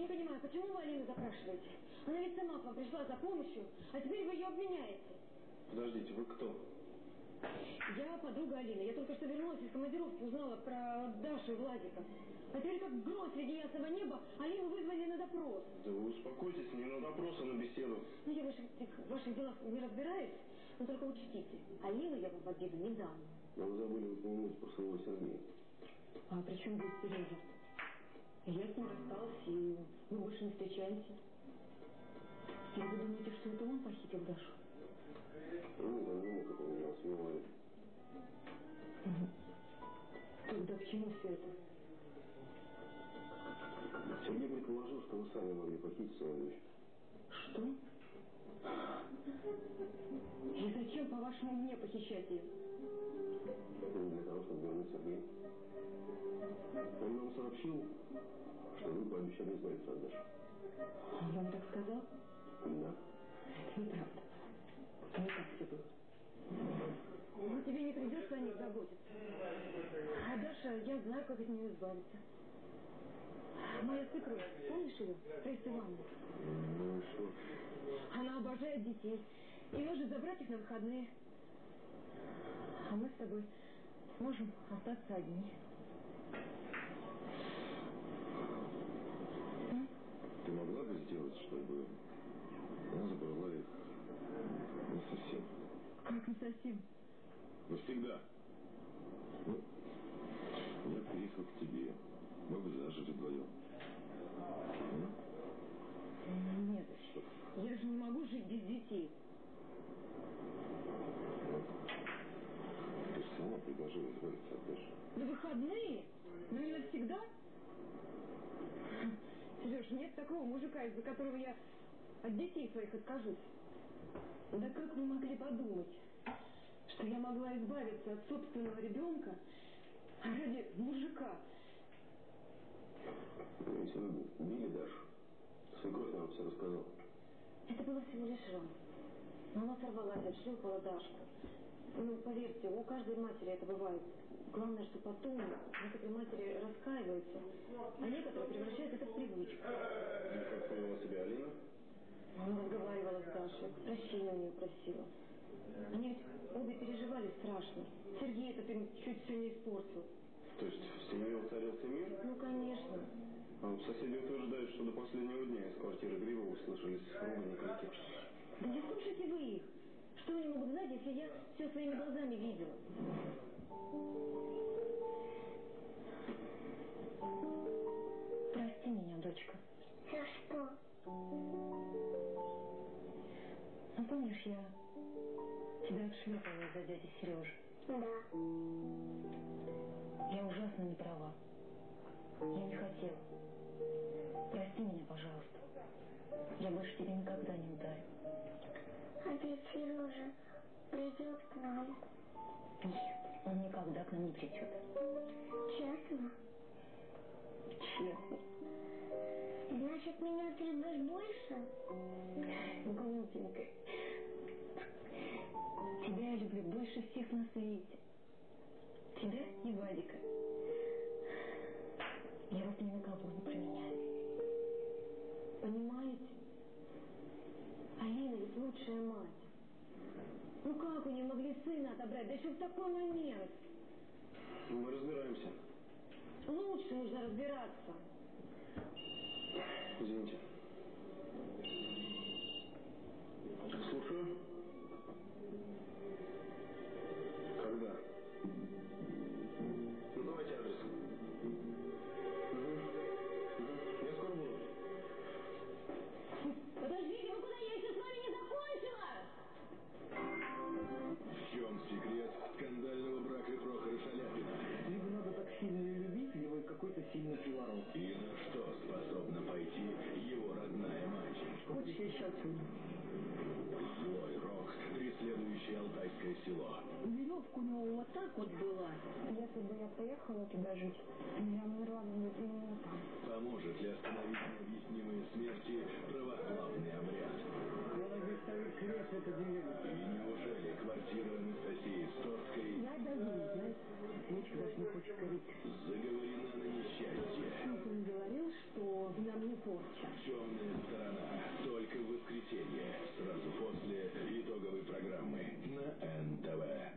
Я не понимаю, почему вы Алину запрашиваете? Она ведь сама к вам пришла за помощью, а теперь вы ее обвиняете. Подождите, вы кто? Я подруга Алины. Я только что вернулась из командировки, узнала про Дашу и Владика. А теперь как гром среди ясного неба Алину вызвали на допрос. Да вы успокойтесь, не на допрос, а на беседу. Ну, я в ваших, в ваших делах не разбираюсь, но только учтите, Алину я вам в обиду не дам. Но вы забыли упомянуть про своего Сергея. А при чем здесь Сережа? Я с ним рассталась, и мы больше не встречаемся. И вы думаете, что это он похитил Дашу? Ну, да, не мог это меня свело. Тогда к чему все это? Сергей предположил, что вы сами могли похитить свою дочь. Что? И зачем, по-вашему, мне похищать ее? Ну, для того, чтобы вернуть Сергея. Он нам сообщил, что вы пообещали избавиться от Даши. Он вам так сказал? Да. Это неправда. Не так все было. Ну, тебе не придется о них заботиться. А Даша, я знаю, как от нее избавиться. Моя свекровь, помнишь ее? Раиса Ивановна. Ну что? Она обожает детей и может забрать их на выходные. А мы с тобой сможем остаться одни. Ты могла бы сделать, чтобы она забрала их не совсем? Как не совсем? Навсегда. Ну, я приехал к тебе. Мы бы зажили вдвоем. Нет, Что? я же не могу жить без детей. Ты же сама предложила избавиться от Даши. На выходные? Но не навсегда? Сереж, нет такого мужика, из-за которого я от детей своих откажусь. Да как вы могли подумать, что я могла избавиться от собственного ребенка ради мужика? Ведь вы били Дашу. Свекровь нам все рассказал. Это было всего лишь рано. Но она сорвалась, отшлепала Дашку. Ну, поверьте, у каждой матери это бывает. Главное, что потом некоторые матери раскаиваются, а некоторые превращают это в привычку. И как повела себя Алина? Она разговаривала с Дашей, прощения у нее просила. Они ведь обе переживали страшно. Сергей этот им чуть все не испортил. То есть в семье воцарился мир? Ну, конечно. А соседи утверждают, что до последнего дня из квартиры Гривова слышались ругань и крики. Да не слушайте вы их. Что они могут знать, если я все своими глазами видела? Прости меня, дочка. За что? Ну, помнишь, я тебя отшлепала из-за дяди Сережи? Да. Я ужасно не права. Я не хотела. Прости меня, пожалуйста. Я больше тебя никогда не ударю. Ведь Сережа придет к нам. Нет, он никогда к нам не придет. Честно? Честно. Значит, меня ты любишь больше? Глупенькая. Тебя я люблю больше всех на свете. Тебя и Вадика. Я вас ни на кого не променяю. Понимаете? Алина ведь лучшая мать. Ну как у нее могли сына отобрать, да еще в такой момент? Программы на НТВ.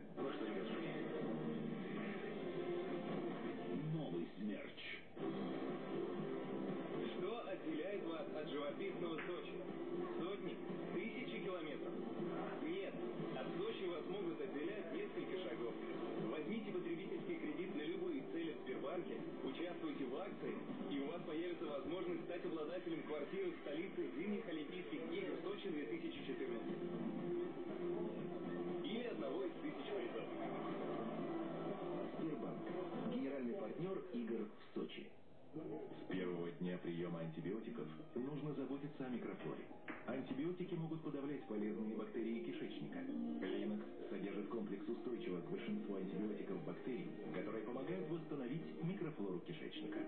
Могут подавлять полезные бактерии кишечника. Линокс содержит комплекс устойчивых к большинству антибиотиков бактерий, которые помогают восстановить микрофлору кишечника.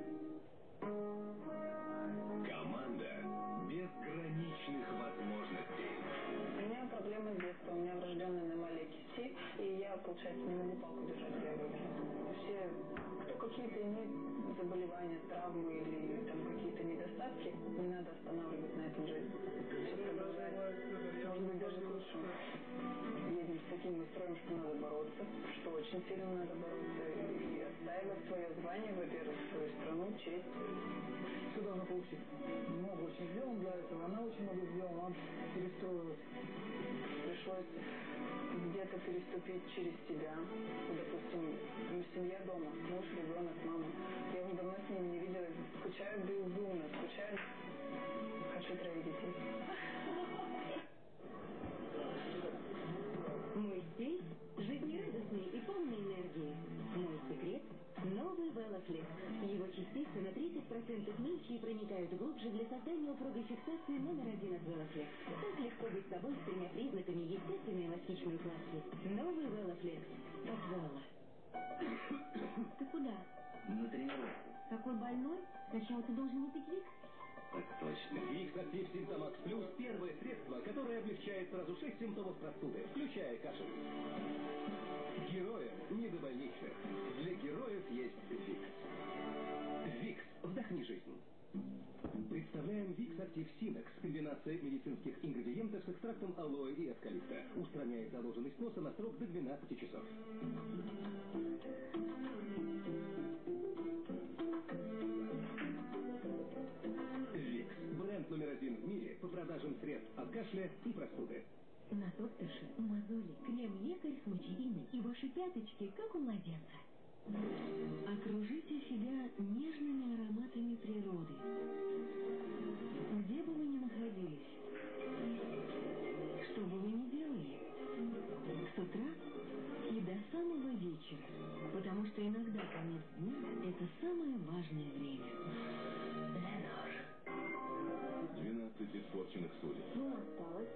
Команда безграничных возможностей. У меня проблемы с детства. У меня врожденный аномалия кисти, и я, получается, не могу палку держать в. Все, кто какие-то имеет заболевания, травмы или там какие-то недостатки, не надо останавливать на этом жизнь. Все продолжается. Может быть, даже к лучшему. Едем с таким настроем, что надо бороться, что очень сильно надо бороться и отстаивать свое звание, во-первых, свою страну, честь. Все должно получиться. Много очень сделано для этого, она очень много сделала, она перестроилась. пришлось где-то переступить через себя. Допустим, семья дома, муж, ребенок, мама. Я уже давно с ними не. Скучаю безумно, скучаю. Хочу троих детей. Мой стиль – жизнерадостный и полный энергии. Мой секрет – новый Велофлекс. Его частицы на 30% мельче и проникают глубже для создания упругой фиксации номер один от Велофлекс. Так легко быть собой с тремя признаками естественной эластичной укладки. Новый Велофлекс от Вело. Ты куда? На тренировку. Такой больной? Сначала ты должен выпить Викс. Так точно. Викс Актив Симптомакс Плюс – первое средство, которое облегчает сразу шесть симптомов простуды, включая кашель. Героям не до больничных. Для героев есть Викс. Викс. Вдохни жизнь. Представляем Викс Актив Синекс. Комбинация медицинских ингредиентов с экстрактом алоэ и эвкалипта. Устраняет заложенность носа на срок до 12 часов. Номер один в мире по продажам средств от кашля и простуды. На докторше, мозоли, крем-лекарь с мочевиной и ваши пяточки, как у младенца. Окружите себя нежными ароматами природы. Где бы вы ни находились, что бы вы ни делали, с утра и до самого вечера, потому что иногда конец дня – это самое важное время. 12 испорченных судеб. Ну, осталось.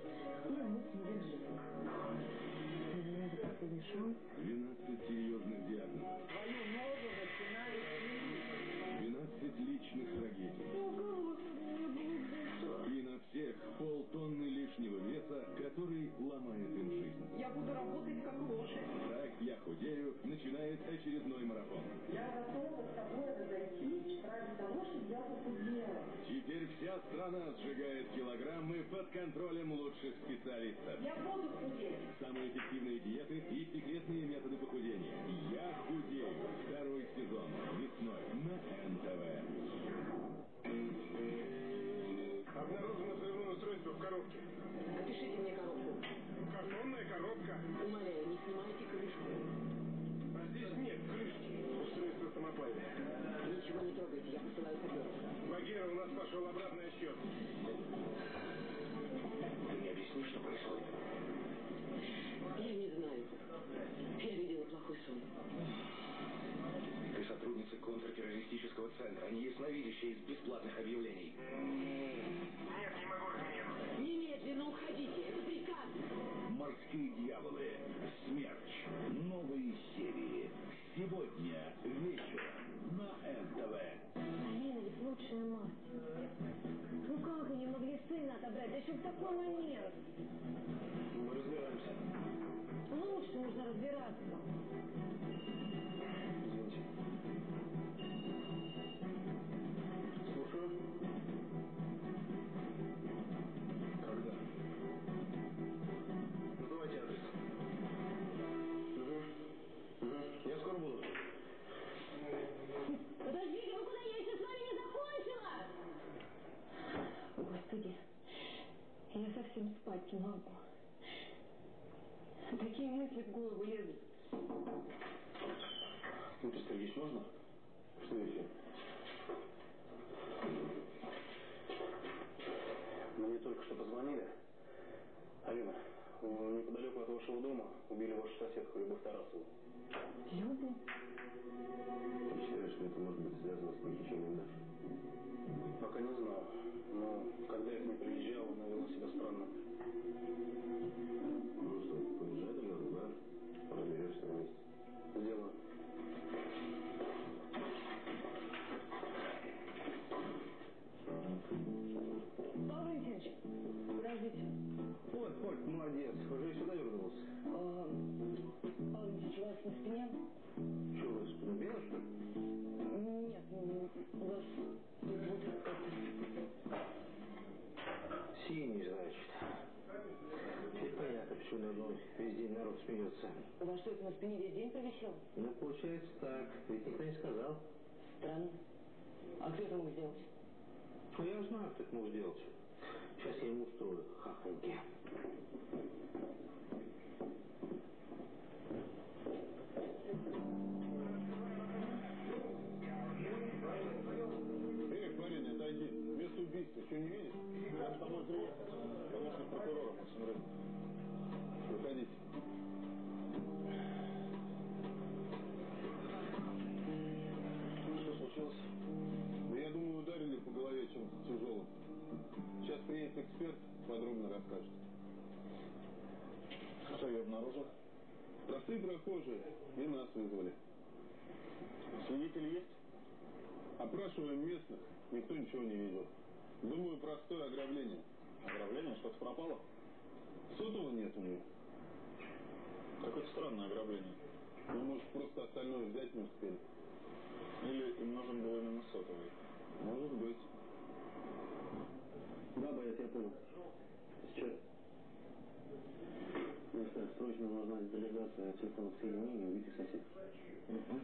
Это последний шанс. 12 серьезных худею начинает очередной марафон. Я готова с тобой разойтись ради того, чтобы я похудела. Теперь вся страна сжигает килограммы под контролем лучших специалистов. Я буду худеть. Самые эффективные диеты и секретные методы похудения. Я худею. Второй сезон. Весной на НТВ. Обнаружено взрывное устройство в коробке. Опишите мне коробку. Картонная коробка. Умоляю, не Багира, у нас пошел обратный отсчет. Ты мне объяснишь, что происходит? Я не знаю. Я видела плохой сон. Ты сотрудница контртеррористического центра, а не ясновидящая из бесплатных объявлений. Нет, не могу. Немедленно уходите, это приказ. Морские дьяволы. Лучшая мать. Ну как они могли сына отобрать? Да еще в такой момент. Мы разбираемся. Лучше нужно разбираться. Совсем спать не могу. Такие мысли в голову лезут. Дмитрий Сергеевич, можно? Что еще? Мне только что позвонили. Алина, неподалеку от вашего дома убили вашу соседку Любовь Тарасову. Любу? Я считаю, что это может быть связано с похищением Даши. Пока не знаю. Когда я к ней приезжал, она вела себя странно. Ну что, поезжай тогда в бар, разберешься на месте. Сделаю. Павел Валентинович, подождите. Вот, Коль, молодец. Уже и сюда вернулся. А, Павел Валентинович, у вас на спине? Что, у вас подубело, что ли? Нет, ну, у вас вот. Синий, значит. Теперь понятно, почему на одном весь день народ смеется. У вас что, это на спине весь день провисел? Ну, получается так. Ведь никто не сказал. Странно. А кто это мог сделать? Ну, я знаю, кто это мог сделать. Сейчас я ему устрою хахоньки. Подробно расскажет. Кто ее обнаружил? Простые прохожие и нас вызвали. Свидетели есть? Опрашиваем местных, никто ничего не видел. Думаю, простое ограбление. Ограбление? Что-то пропало? Сотового нет у нее. Какое-то странное ограбление. Ну, может, просто остальное взять не успели. Или им нужен был именно сотовый? Может быть. Да, боец, я понял. Сейчас. Что, срочно нужна детализация телефонных соединений и убитых соседей.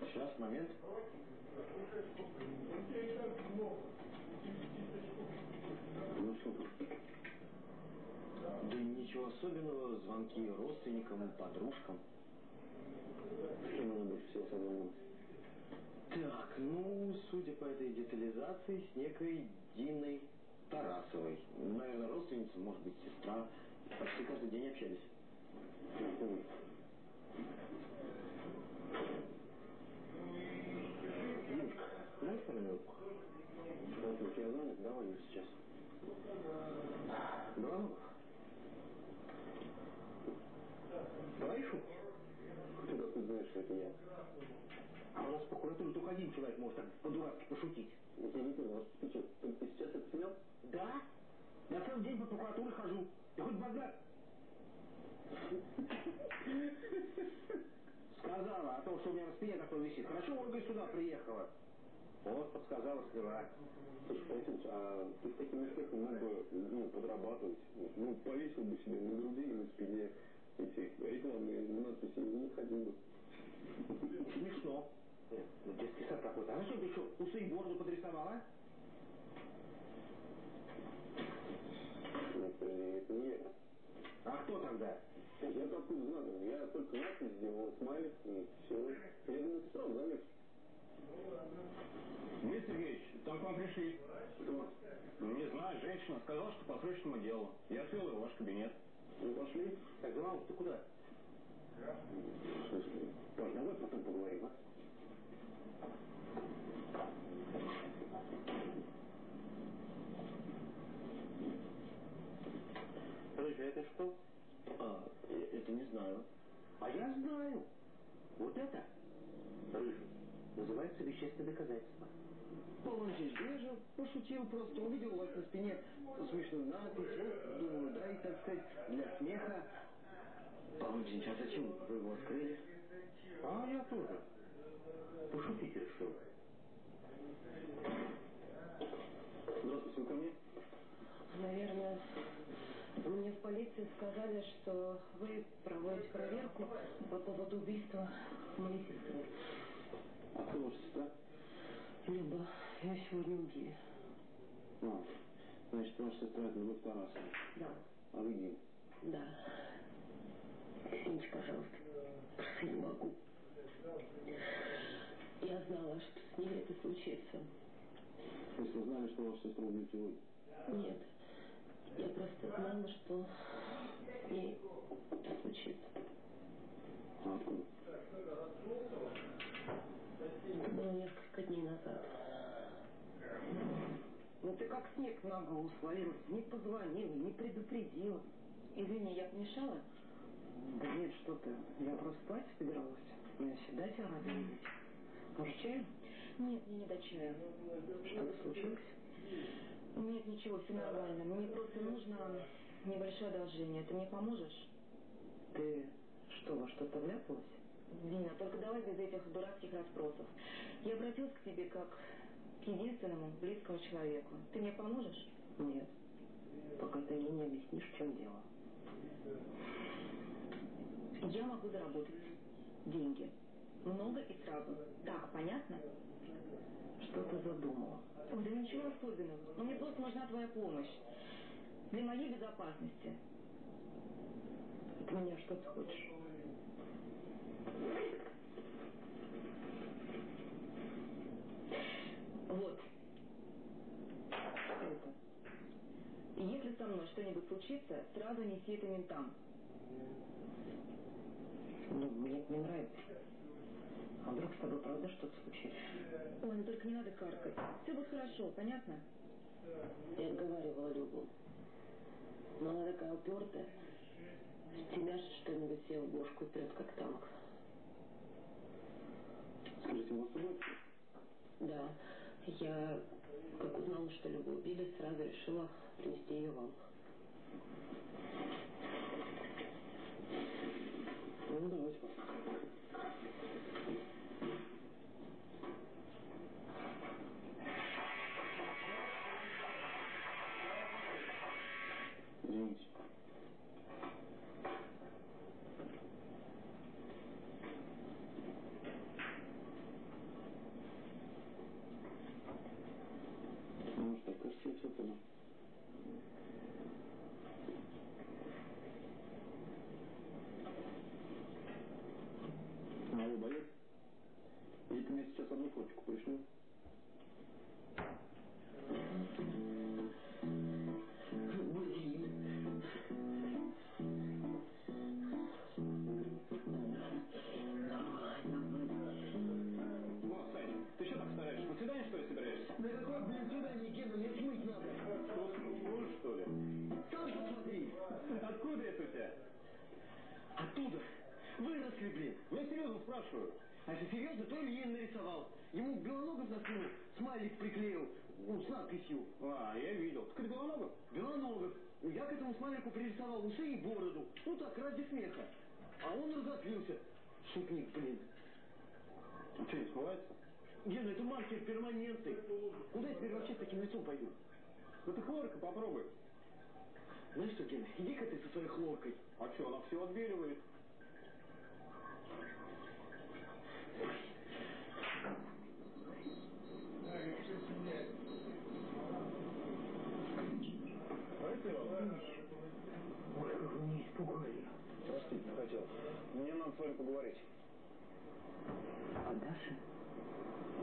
Сейчас, момент. Ну что там? Да ничего особенного, звонки родственникам, подружкам. Кем она больше всего созвонилась? Так, ну, судя по этой детализации, с некой Диной Тарасовой. Наверное, родственница, может быть, сестра. Почти каждый день общались. Ты? А ты ты прокуратуре хожу. Я хоть базар. Сказала о том, что у меня на спине такой висит. Хорошо, Ольга сюда приехала. Вот, подсказала, сняла. Слушай, Павел а ты с таким успехом мог бы ну, подрабатывать. Ну, повесил бы себе на груди и на спине эти рекламные надписи и не ходил бы. Смешно. Ну, детский сад какой-то. А зачем ты еще усы и бороду подрисовала? Это, это не я. А кто тогда? Я откуда знаю? Я только надпись сделал, смайлик и все. Я думаю, ты сразу заметишь. Дмитрий Сергеевич, там к вам пришли. Кто? Не знаю, женщина сказала, что по срочному делу. Я отвел ее в ваш кабинет. Ну, пошли. Так, Иван, ты куда? Слушай, Паш, давай потом поговорим, а? Подожди, это что? А, это не знаю. А я знаю. Вот это, называется вещественное доказательство. Полончич, я же пошутил просто, увидел у вас на спине смешную надпись, вот, думаю, да, и, так сказать, для смеха. Полончич, а зачем вы его открыли? А я тоже. Пошутить решил. Здравствуйте, вы ко мне? Полиции сказали, что вы проводите проверку по поводу убийства моей сестры. А ваша сестра? Люба, ее сегодня убили. А, Значит, ваша сестра это Любовь Тарасова. Да. А вы Дим? Да. Извините, пожалуйста. Просто не могу. Я знала, что с ней это случится. Вы знали, что ваша сестра убьют сегодня? Нет. Я просто знала, что с ней случится. Это было несколько дней назад. Ну ты как снег на голову свалилась. Не позвонила, не предупредила. Извини, я помешала? Да нет, что ты. Я просто спать собиралась. Я всегда тебя рада видеть. Может, чаю? Нет, мне не до чая. Что-то случилось? Нет, ничего, все нормально. Мне просто нужно небольшое одолжение. Ты мне поможешь? Ты что, во что-то вляпалась? Дина, только давай без этих дурацких расспросов. Я обратилась к тебе как к единственному близкому человеку. Ты мне поможешь? Нет. Пока ты мне не объяснишь, в чем дело. Я могу заработать деньги. Много и сразу. Так, понятно? Что ты задумала? Ой, да ничего особенного. Но мне просто нужна твоя помощь. Для моей безопасности. От меня что ты хочешь? Вот. Это? И если со мной что-нибудь случится, сразу неси это ментам. Ну, мне это не нравится. А вдруг с тобой правда что-то случится? Ой, ну только не надо каркать. Все будет хорошо, понятно? Я отговаривала Любу. Но она такая упертая. Стемяшит что-нибудь себе в бошку и прет как танк. Скажите, вы собой? Да, я, как узнала, что Любу убили, сразу решила принести ее вам. Надписью. А, я видел. Так это Белоногов? Белоногов. Я к этому смайлику пририсовал усы и бороду. Ну так, ради смеха. А он разоплился. Шутник, блин. Ну что, не смывается? Гена, это маркер перманентный. Куда я теперь вообще с таким лицом пойду? Ну ты хлорка попробуй. Знаешь что, Гена, иди-ка ты со своей хлоркой. А что, она все отбеливает. Давайте я вам. Ой, как вы меня испугали. Простите, не хотел. Вами поговорить. А Даша?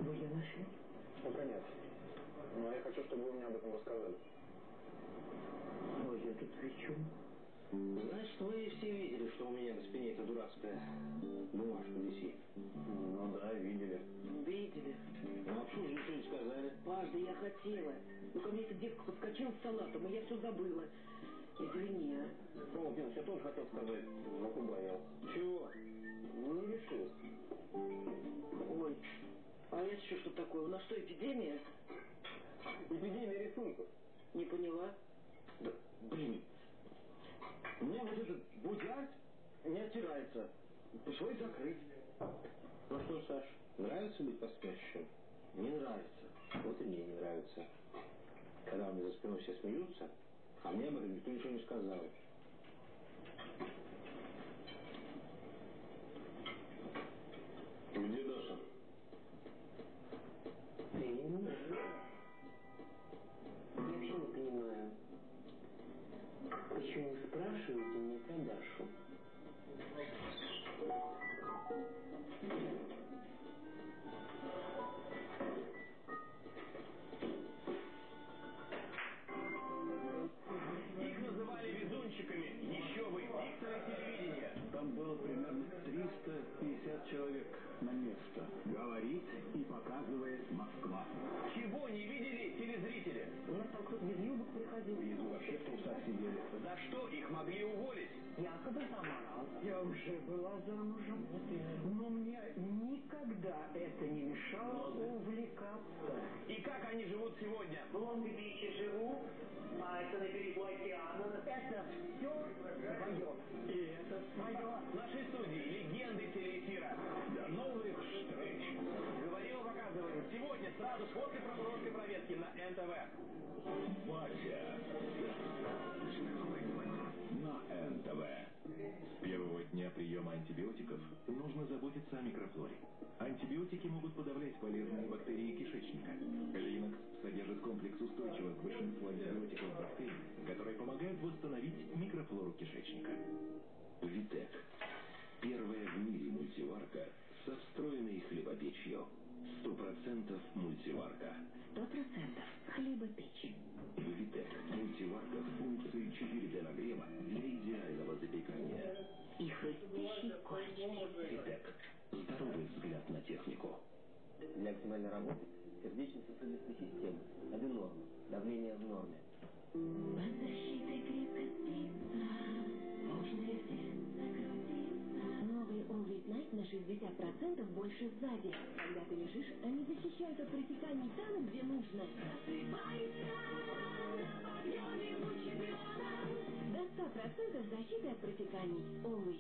Вы ее нашли? Пока нет. Но я хочу, чтобы вы мне об этом рассказали. Ой, я тут при чем? Знаешь, вы все видели, что у меня на спине эта дурацкая бумажка висит. Ну да, видели. Видели? Ну, а почему же ничего не сказали? Паш, да я хотела. Ну, ко мне эта девка подскочила с салатом, и я все забыла. Извини, эпидемия? Эпидемия рисунков. Не поняла. Да, блин. У меня вот этот будяк не оттирается. Пришлось закрыть. Ну что, Саш, нравится быть поспящим? Не нравится. Вот и мне не нравится. Когда у меня за спиной все смеются, а мне об этом никто ничего не сказал. Где Даша? Это все свое. И это свое. В нашей студии легенды телеэфира. До новых встреч! Говорил, показываем сегодня, сразу после прокурорской проверки на НТВ. Батя. На НТВ. С первого дня приема антибиотиков нужно заботиться о микрофлоре. Антибиотики могут подавлять полезные бактерии кишечника. Линокс содержит комплекс устойчивых к большинству антибиотиков бактерий, которые помогают восстановить микрофлору кишечника. Витек. Первая в мире мультиварка со встроенной хлебопечью. Сто процентов мультиварка. Сто процентов хлебопечь. Витек. Мультиварка с функцией 4D нагрева для идеального запекания. И хрустящий корочкой. Витек. Здоровый взгляд на технику. Для оптимальной работы сердечно-сосудистой системы. Обе нормы. Давление в норме. Под защитой 60% больше сзади. Когда ты лежишь, они защищают от протеканий там, где нужно. До 100% защиты от протеканий. Always.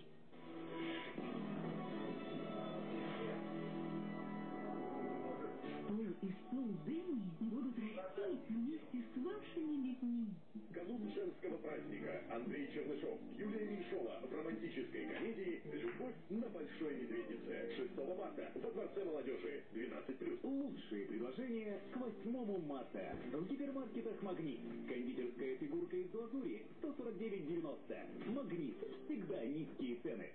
И стол Дэнни будут расти вместе с вашими детьми. Канун женского праздника Андрей Чернышов, Юлия Меньшова в романтической комедии «Любовь на Большой Медведице». 6 марта во Дворце молодежи. 12+. Лучшие предложения к 8 марта. В гипермаркетах «Магнит». Кондитерская фигурка из глазури 149,90. «Магнит». Всегда низкие цены.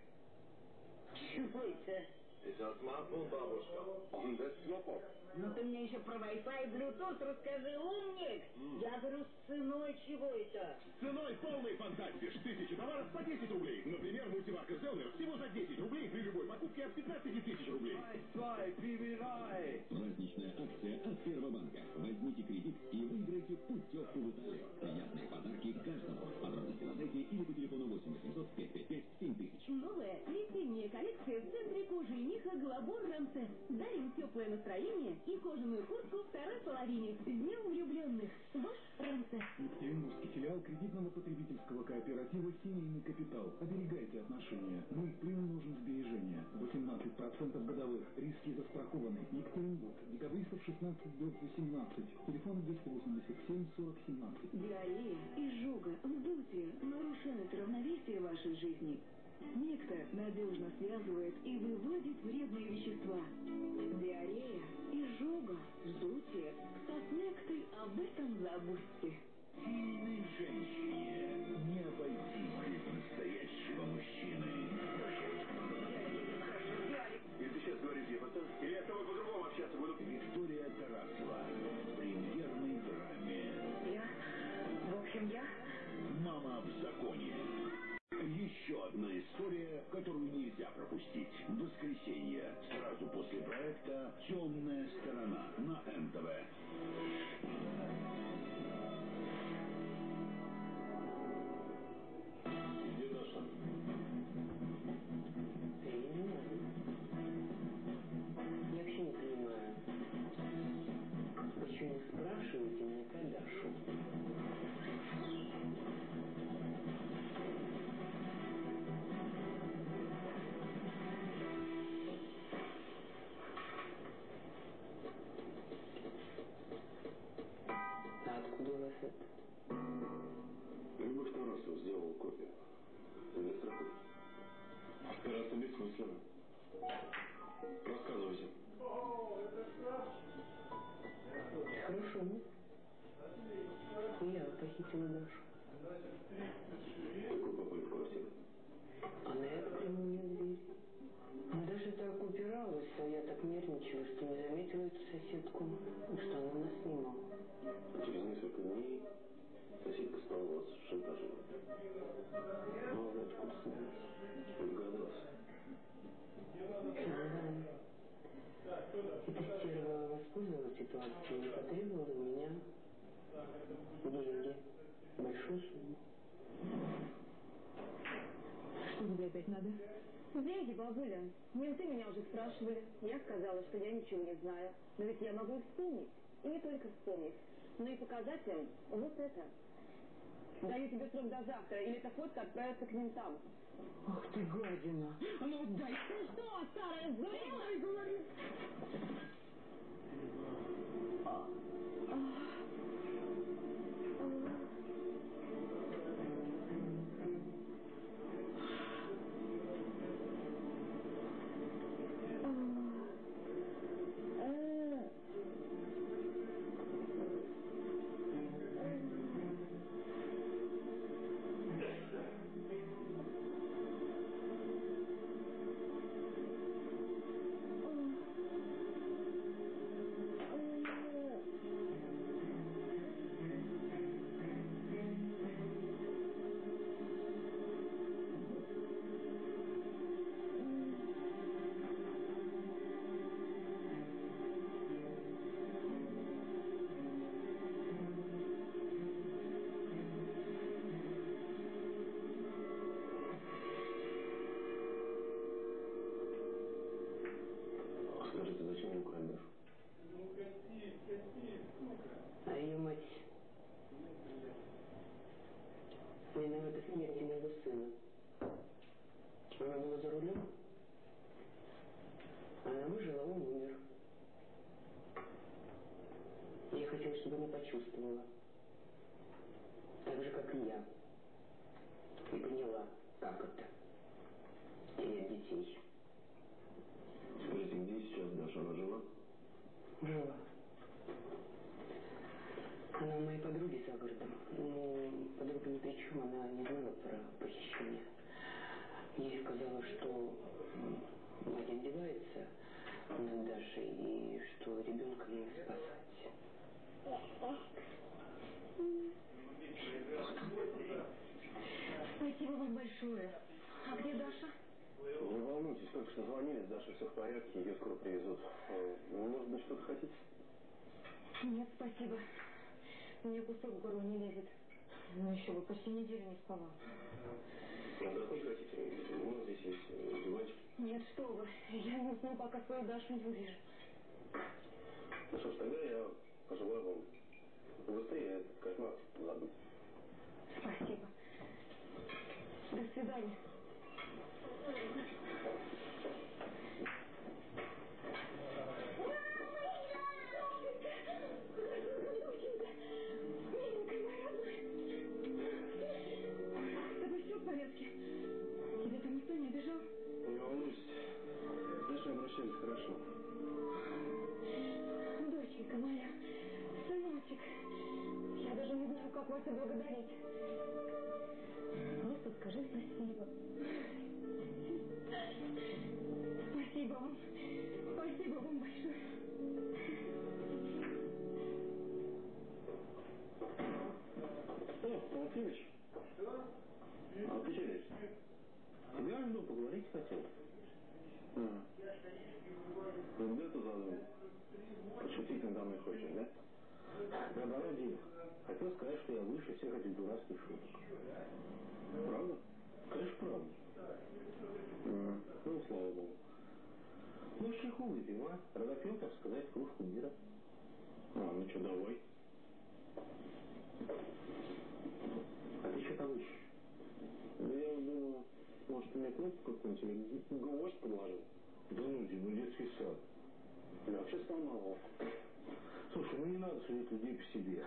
Чего это? Это смартфон, бабушка. Это смартфон. Ну ты мне еще про Wi-Fi и Bluetooth расскажи, умник! Я говорю, с ценой чего это? Ценой полной фантастии. Тысячи товаров по 10 рублей. Например, мультиварка Зелнер всего за 10 рублей при любой покупке от 15 тысяч рублей. Праздничная акция от Первобанка. Возьмите кредит и выиграйте путевку в Италию. Приятные подарки каждому. Подробности на сайте или по телефону 8 800 555 7000. Новая весенняя коллекция в центре кожи и меха Глобор Рамсес. Дарим теплое настроение и кожаную куртку второй половине. С Днем влюбленных. Ваш Рамсес. Екатеринбургский филиал кредитного потребительского кооператива «Семейный капитал». Оберегайте отношения. Мы приумножим сбережения. 18% годовых. Риски застрахованы. Екатеринбург. Декабристов 16 до 18. Телефон 287 40 17. Диарея, изжога, вздутие нарушают равновесие вашей жизни. Некто надежно связывает и выводит вредные вещества. Диарея, изжога, вздутие. С нектой об этом забудьте. Сильной женщине которую нельзя пропустить. В воскресенье, сразу после проекта «Темная сторона» на НТВ. Куртку, что она нас снимала. Через несколько дней соседка стала вас шантажировать. Мало ли откуда знаешь. Догадался. Эта стерва воспользовалась ситуацией и потребовала у меня деньги. Большую сумму. Что тебе опять надо? Деньги, бабуля. Менты меня уже спрашивали. Я сказала, что я ничего не знаю. Но ведь я могу их вспомнить. И не только вспомнить, но и показать им вот это. Даю тебе срок до завтра, или эта фотка отправится к ментам. Ах ты гадина! А ну дай! Ты что, старая сдурела? говорю! Скажите, Я хотела, чтобы она почувствовала. Так же, как и я. И поняла, как это. Терять детей. Скажите, где сейчас Даша? Она жива? Жива. Она у моей подруги за городом. Но подруга ни при чем, она не знала про похищение. Ей сказала, что мать издевается над Дашей и что ребенка надо спасать. Большое. А где Даша? Не волнуйтесь, только что звонили, с Дашей все в порядке, ее скоро привезут. Э, Может быть, что-то хотите? Нет, спасибо. Мне кусок в горло не лезет. Ну еще бы, почти неделю не спала. Отдохнуть хотите? У нас здесь есть э, диванчик. Нет, что вы. Я не усну, пока свою Дашу не увижу. Ну что ж, тогда я пожелаю вам быстрее кошмар забыть. Спасибо. До свидания. Здесь? Тебя жду, поговорить хотел. А. Ну, где ты задумал? Пошутить надо мной хочешь, да? Наоборот, Дим, хотел сказать, что я выше всех этих дурацких шуток. Правда? Конечно, правда. Ну, слава богу. Ну, чайку выпьем, а? Разопьем, так сказать, кружку мира. А, ну что, давай. А ты что там ищешь? Я вот думаю, может, ты мне кнопку какую-нибудь или гвоздь подложил? Да ну, Дим, ну детский сад. Я вообще сломал. Слушай, ну не надо судить людей по себе.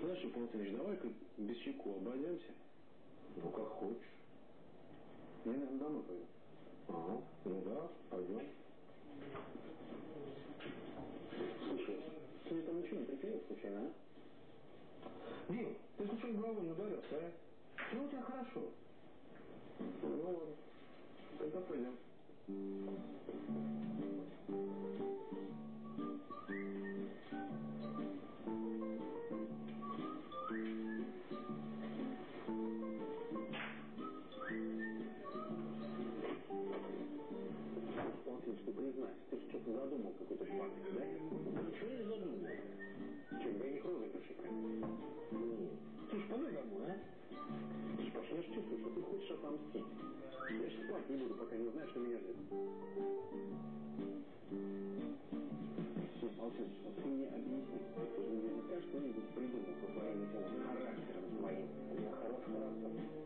Знаешь, Полтынович, давай-ка без чайку обойдемся. Ну, как хочешь. Я, наверное, домой пойду. Ага, ну да, пойдем. Слушай, ты там ничего не приклеил случайно, а? Дим, ты случайно головой не ударился, а? Ну, у тебя хорошо. Ну ладно. Тогда пойдем. Отлично, признаюсь, ты что-то задумал какой-то шпак, да? Ничего не задумал. Чем бы я не кровь Нет. Слушай, помой домой, а? Ты начинаешь чувствовать, что ты хочешь отомстить. Я же спать не буду, пока не узнаешь, что меня ждет. Все, молчи, вот ты мне объясни. Ты же наверняка что-нибудь придумал по своим характером твоим. У меня хороший.